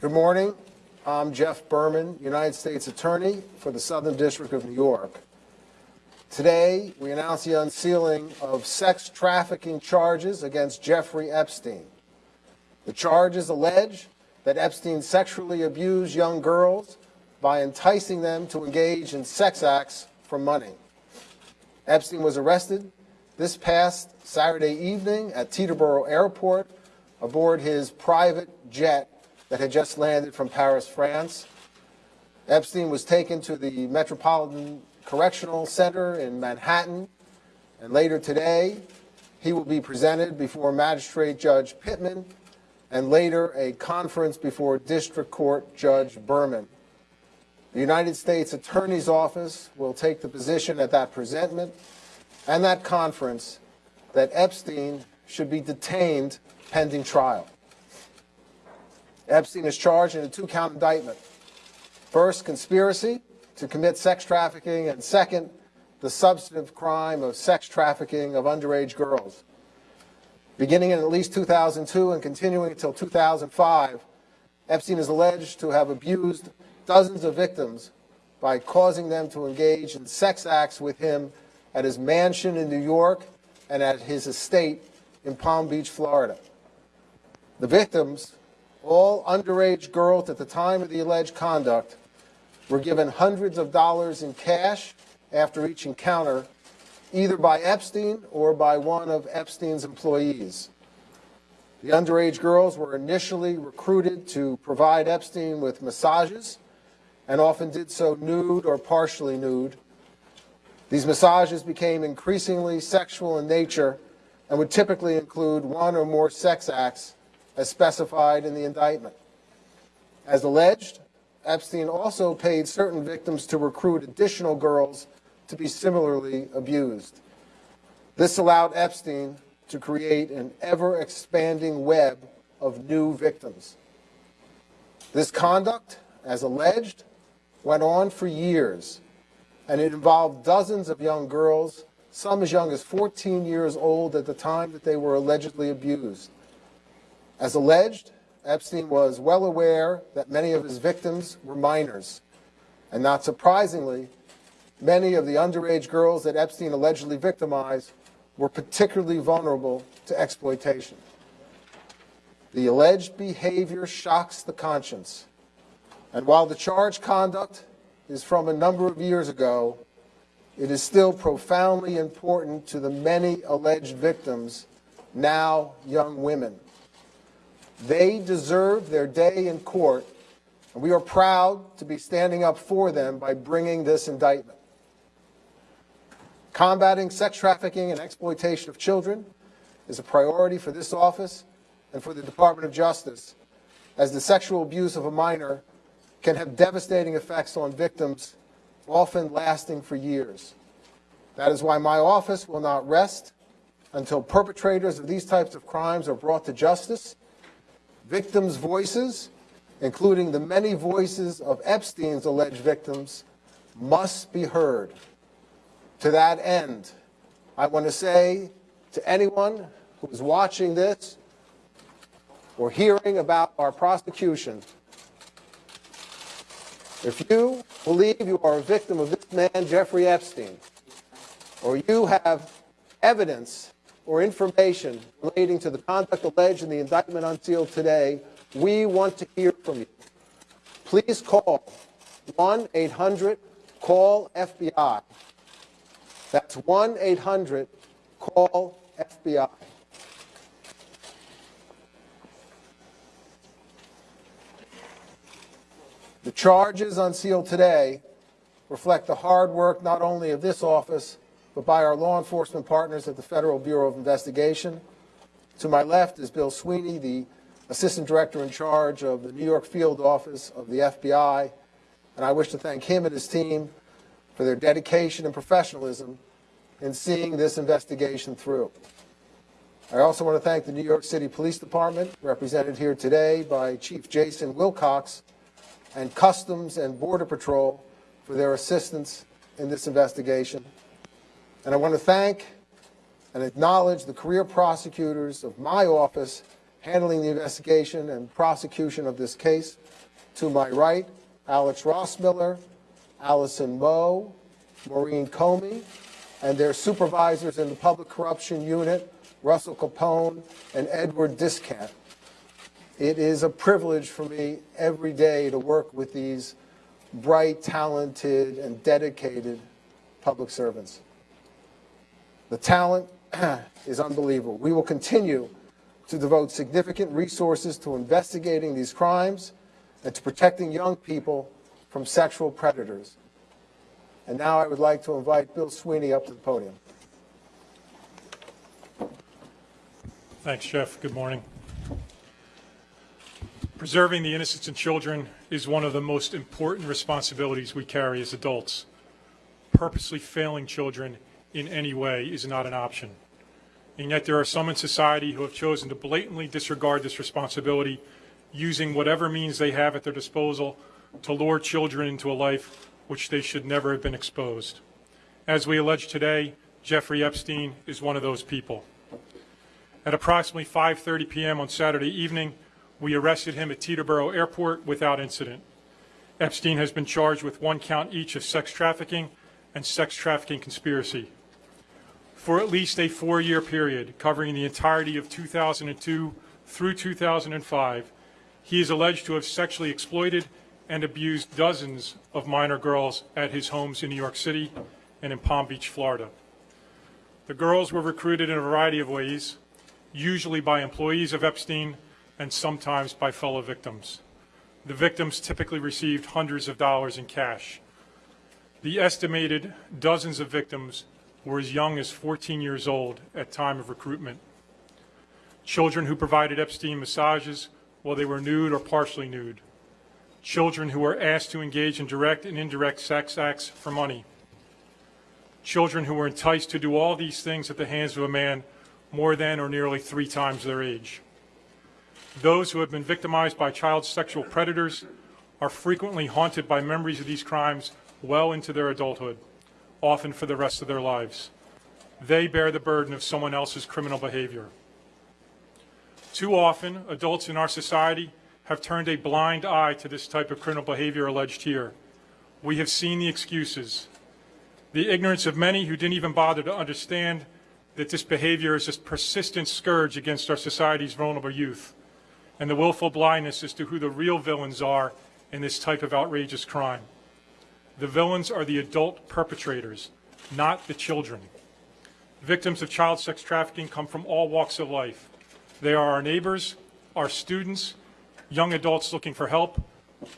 Good morning. I'm Jeff Berman, United States Attorney for the Southern District of New York. Today, we announce the unsealing of sex trafficking charges against Jeffrey Epstein. The charges allege that Epstein sexually abused young girls by enticing them to engage in sex acts for money. Epstein was arrested this past Saturday evening at Teterboro Airport aboard his private jet that had just landed from Paris, France. Epstein was taken to the Metropolitan Correctional Center in Manhattan, and later today, he will be presented before Magistrate Judge Pitman and later a conference before District Court Judge Berman. The United States Attorney's Office will take the position at that presentment and that conference that Epstein should be detained pending trial. Epstein is charged in a two-count indictment. First, conspiracy to commit sex trafficking, and second, the substantive crime of sex trafficking of underage girls. Beginning in at least 2002 and continuing until 2005, Epstein is alleged to have abused dozens of victims by causing them to engage in sex acts with him at his mansion in New York and at his estate in Palm Beach, Florida. The victims, all underage girls at the time of the alleged conduct, were given hundreds of dollars in cash after each encounter, either by Epstein or by one of Epstein's employees. The underage girls were initially recruited to provide Epstein with massages and often did so nude or partially nude. These massages became increasingly sexual in nature and would typically include one or more sex acts as specified in the indictment. As alleged, Epstein also paid certain victims to recruit additional girls to be similarly abused. This allowed Epstein to create an ever-expanding web of new victims. This conduct, as alleged, went on for years, and it involved dozens of young girls, some as young as 14 years old at the time that they were allegedly abused. As alleged, Epstein was well aware that many of his victims were minors. And not surprisingly, many of the underage girls that Epstein allegedly victimized were particularly vulnerable to exploitation. The alleged behavior shocks the conscience. And while the charged conduct is from a number of years ago, it is still profoundly important to the many alleged victims, now young women. They deserve their day in court, and we are proud to be standing up for them by bringing this indictment. Combating sex trafficking and exploitation of children is a priority for this office and for the Department of Justice, as the sexual abuse of a minor can have devastating effects on victims, often lasting for years. That is why my office will not rest until perpetrators of these types of crimes are brought to justice victims' voices, including the many voices of Epstein's alleged victims, must be heard. To that end, I want to say to anyone who is watching this or hearing about our prosecution, if you believe you are a victim of this man, Jeffrey Epstein, or you have evidence or information relating to the conduct alleged in the indictment unsealed today, we want to hear from you. Please call 1-800-CALL-FBI. That's 1-800-CALL-FBI. The charges unsealed today reflect the hard work not only of this office, but by our law enforcement partners at the Federal Bureau of Investigation. To my left is Bill Sweeney, the Assistant Director in charge of the New York Field Office of the FBI, and I wish to thank him and his team for their dedication and professionalism in seeing this investigation through. I also want to thank the New York City Police Department, represented here today by Chief Jason Wilcox, and Customs and Border Patrol for their assistance in this investigation. And I want to thank and acknowledge the career prosecutors of my office handling the investigation and prosecution of this case. To my right, Alex Rossmiller, Alison Moe, Maureen Comey, and their supervisors in the Public Corruption Unit, Russell Capone and Edward Diskant. It is a privilege for me every day to work with these bright, talented, and dedicated public servants. The talent is unbelievable. We will continue to devote significant resources to investigating these crimes and to protecting young people from sexual predators. And now I would like to invite Bill Sweeney up to the podium. Thanks, Jeff. Good morning. Preserving the innocence of children is one of the most important responsibilities we carry as adults. Purposely failing children in any way is not an option. And yet there are some in society who have chosen to blatantly disregard this responsibility, using whatever means they have at their disposal to lure children into a life which they should never have been exposed. As we allege today, Jeffrey Epstein is one of those people. At approximately 5:30 p.m. on Saturday evening, we arrested him at Teterboro Airport without incident. Epstein has been charged with one count each of sex trafficking and sex trafficking conspiracy. For at least a four-year period covering the entirety of 2002 through 2005, he is alleged to have sexually exploited and abused dozens of minor girls at his homes in New York City and in Palm Beach, Florida. The girls were recruited in a variety of ways, usually by employees of Epstein and sometimes by fellow victims. The victims typically received hundreds of dollars in cash. The estimated dozens of victims were as young as 14 years old at time of recruitment. Children who provided Epstein massages while they were nude or partially nude. Children who were asked to engage in direct and indirect sex acts for money. Children who were enticed to do all these things at the hands of a man more than or nearly three times their age. Those who have been victimized by child sexual predators are frequently haunted by memories of these crimes well into their adulthood, often for the rest of their lives. They bear the burden of someone else's criminal behavior. Too often, adults in our society have turned a blind eye to this type of criminal behavior alleged here. We have seen the excuses, the ignorance of many who didn't even bother to understand that this behavior is a persistent scourge against our society's vulnerable youth and the willful blindness as to who the real villains are in this type of outrageous crime. The villains are the adult perpetrators, not the children. Victims of child sex trafficking come from all walks of life. They are our neighbors, our students, young adults looking for help,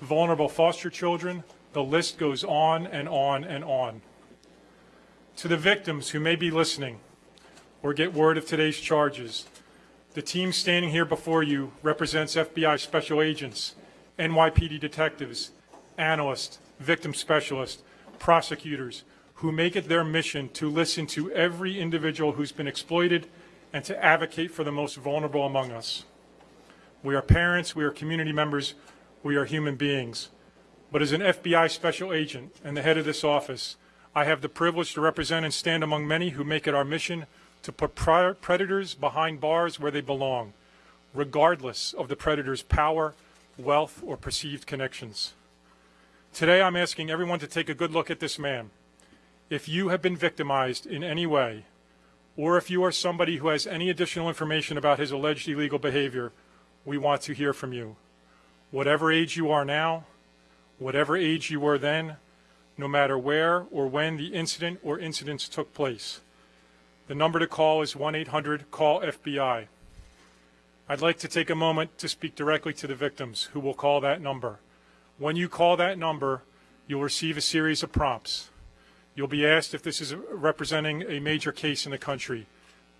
vulnerable foster children. The list goes on and on and on. To the victims who may be listening or get word of today's charges, the team standing here before you represents FBI special agents, NYPD detectives, analysts, victim specialists, prosecutors, who make it their mission to listen to every individual who's been exploited and to advocate for the most vulnerable among us. We are parents, we are community members, we are human beings. But as an FBI special agent and the head of this office, I have the privilege to represent and stand among many who make it our mission to put predators behind bars where they belong, regardless of the predator's power, wealth, or perceived connections. Today, I'm asking everyone to take a good look at this man. If you have been victimized in any way, or if you are somebody who has any additional information about his alleged illegal behavior, we want to hear from you. Whatever age you are now, whatever age you were then, no matter where or when the incident or incidents took place. The number to call is 1-800-CALL-FBI. I'd like to take a moment to speak directly to the victims who will call that number. When you call that number, you'll receive a series of prompts. You'll be asked if this is representing a major case in the country.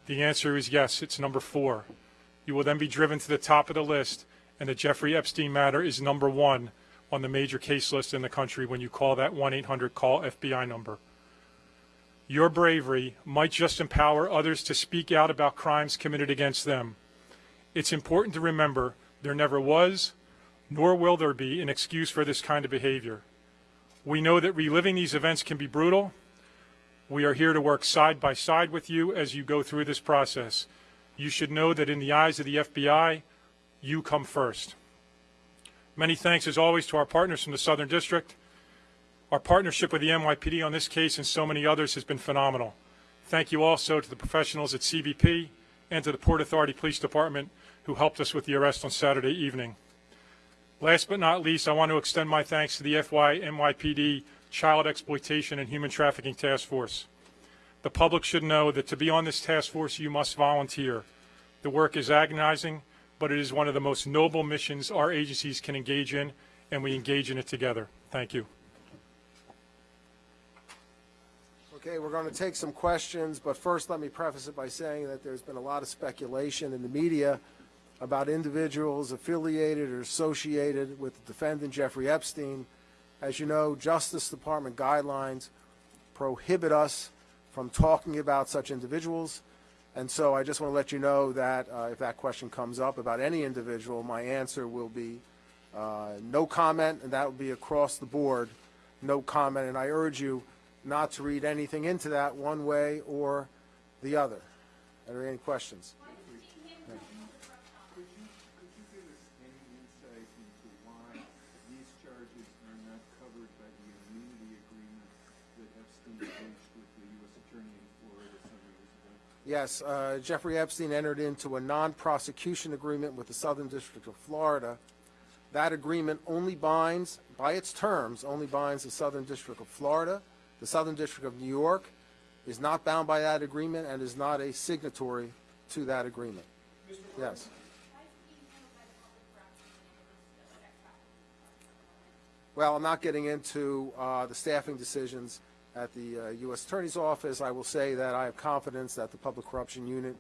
The answer is yes, it's number four. You will then be driven to the top of the list, and the Jeffrey Epstein matter is number one on the major case list in the country when you call that 1-800-CALL-FBI number. Your bravery might just empower others to speak out about crimes committed against them. It's important to remember there never was, nor will there be, an excuse for this kind of behavior. We know that reliving these events can be brutal. We are here to work side by side with you as you go through this process. You should know that in the eyes of the FBI, You come first. Many thanks, as always, to our partners from the Southern District. Our partnership with the NYPD on this case and so many others has been phenomenal. Thank you also to the professionals at CBP and to the Port Authority Police Department who helped us with the arrest on Saturday evening. Last but not least, I want to extend my thanks to the FBI NYPD Child Exploitation and Human Trafficking Task Force. The public should know that to be on this task force, you must volunteer. The work is agonizing, but it is one of the most noble missions our agencies can engage in, and we engage in it together. Thank you. Okay, we're going to take some questions, but first let me preface it by saying that there's been a lot of speculation in the media about individuals affiliated or associated with the defendant Jeffrey Epstein. As you know, Justice Department guidelines prohibit us from talking about such individuals. And so I just want to let you know that uh, if that question comes up about any individual, my answer will be uh, no comment, and that will be across the board, no comment. And I urge you not to read anything into that one way or the other. Are there any questions? Yes, uh, Jeffrey Epstein entered into a non-prosecution agreement with the Southern District of Florida. That agreement only binds, by its terms, only binds the Southern District of Florida. The Southern District of New York is not bound by that agreement and is not a signatory to that agreement. Yes. Well, I'm not getting into uh, the staffing decisions at the uh, U.S. Attorney's Office. I will say that I have confidence that the Public Corruption Unit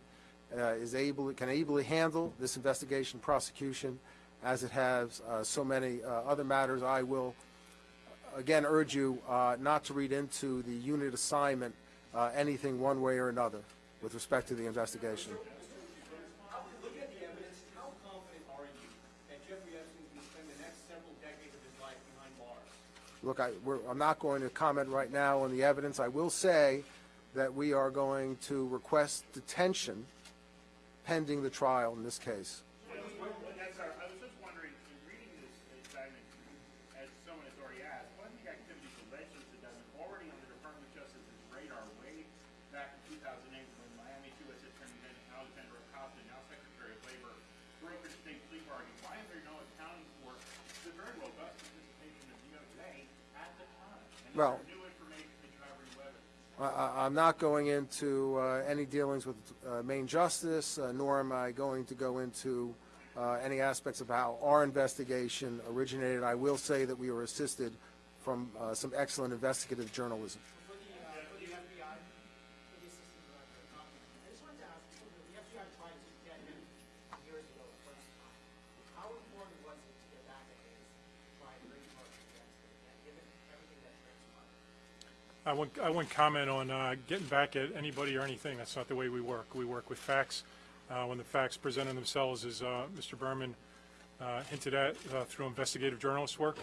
uh, is able, can ably handle this investigation prosecution as it has uh, so many uh, other matters. I will, again, urge you uh, not to read into the unit assignment uh, anything one way or another with respect to the investigation. Looking at the evidence, how confident are you that Jeffrey Epstein can spend the next several decades of his life behind bars? Look, I, I'm not going to comment right now on the evidence. I will say that we are going to request detention pending the trial in this case. Evidence? I- I'm not going into uh, any dealings with uh, Main Justice, uh, nor am I going to go into uh, any aspects of how our investigation originated. I will say that we were assisted from uh, some excellent investigative journalism. For the, uh, for the FBI, for the assistant director, um, I just wanted to ask, so the the FBI tried to get him years ago the first time. How important was it to get back at his primary charges against him, and given everything that transpired? I wouldn't, I wouldn't comment on uh, getting back at anybody or anything. That's not the way we work. We work with facts. Uh, When the facts presented themselves, as uh, Mr. Berman uh, hinted at uh, through investigative journalist work,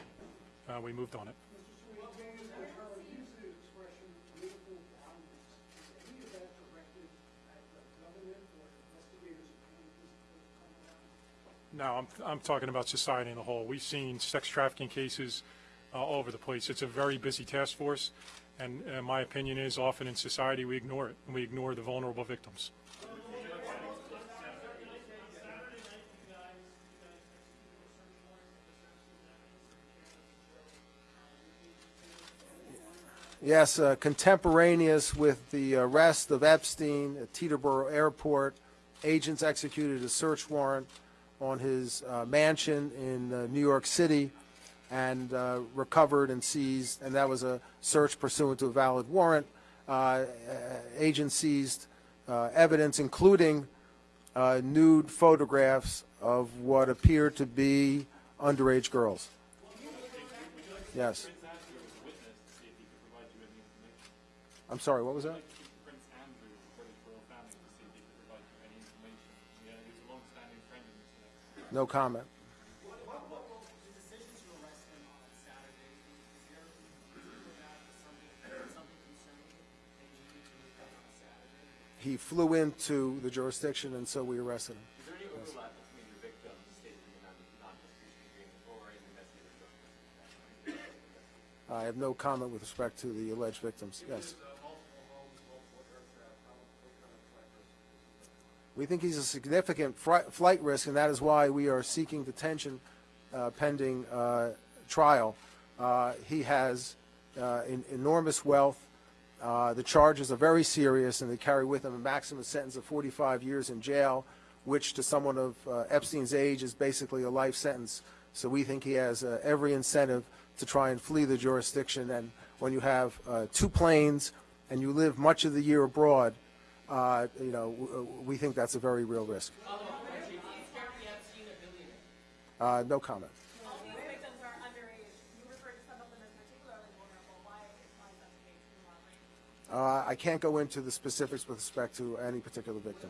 uh, we moved on it. No, I'm, I'm talking about society in the whole. We've seen sex trafficking cases all over the place. It's a very busy task force, and uh, my opinion is often in society we ignore it, and we ignore the vulnerable victims. Yes, uh, contemporaneous with the arrest of Epstein at Teterboro Airport, agents executed a search warrant on his uh, mansion in uh, New York City and uh, recovered and seized, and that was a search pursuant to a valid warrant. Uh, uh, Agents seized uh, evidence, including uh, nude photographs of what appeared to be underage girls. Yes. I'm sorry, what was that? Prince Andrew, he flew into the jurisdiction, and so we arrested him. Is there any overlap between the I have no comment with respect to the alleged victims. Yes. We think he's a significant flight risk, and that is why we are seeking detention uh, pending uh, trial. Uh, he has uh, enormous wealth. Uh, The charges are very serious, and they carry with them a maximum sentence of 45 years in jail, which to someone of uh, Epstein's age is basically a life sentence. So we think he has uh, every incentive to try and flee the jurisdiction. And when you have uh, two planes and you live much of the year abroad, uh, you know, w- we think that's a very real risk. Uh, No comment. All these victims are underage. You referred to some of them as particularly vulnerable. Why, why is that the case? Can you elaborate? Uh, I can't go into the specifics with respect to any particular victim.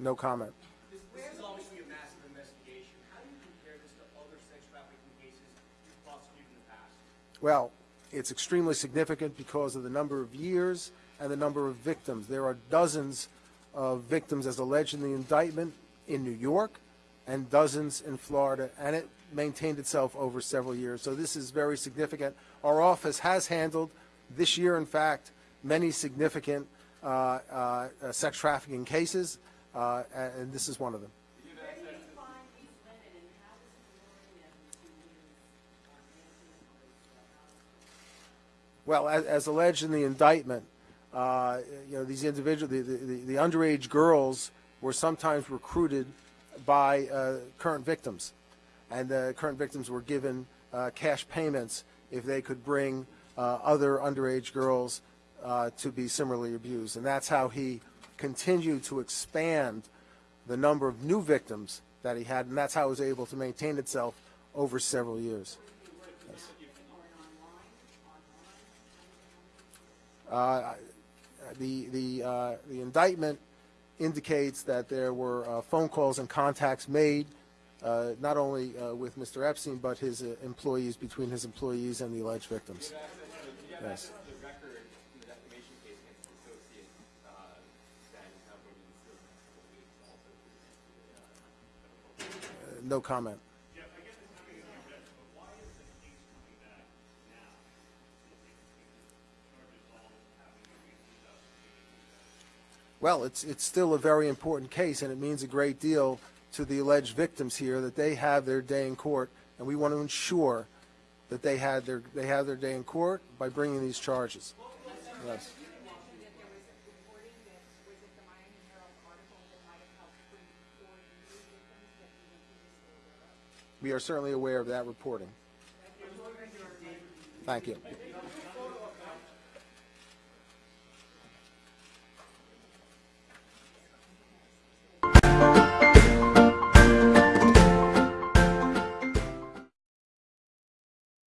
No comment. This, this is obviously a massive investigation. How do you compare this to other sex trafficking cases you've prosecuted in the past? Well, it's extremely significant because of the number of years and the number of victims. There are dozens of victims as alleged in the indictment in New York and dozens in Florida, and it maintained itself over several years. So this is very significant. Our office has handled this year, in fact, many significant uh, uh, uh, sex trafficking cases, uh, and this is one of them. Well, as, as alleged in the indictment, uh, you know, these individuals, the, the, the underage girls were sometimes recruited by uh, current victims. And the current victims were given uh, cash payments if they could bring uh, other underage girls uh, to be similarly abused. And that's how he continued to expand the number of new victims that he had, and that's how it was able to maintain itself over several years. Uh, The, the, uh, the indictment indicates that there were uh, phone calls and contacts made, uh, not only uh, with Mr. Epstein, but his uh, employees, between his employees and the alleged victims. Yes. the record in the defamation case against the associate, uh, that you have over the still a couple weeks also. Uh, No comment. Jeff, I guess it's not going to be objective, but why is the case coming back now? Charges all having to be 2018. Well, it's, it's still a very important case, and it means a great deal to the alleged victims here that they have their day in court, and we want to ensure that they had their, they have their day in court by bringing these charges. Yes. We are certainly aware of that reporting. Thank you.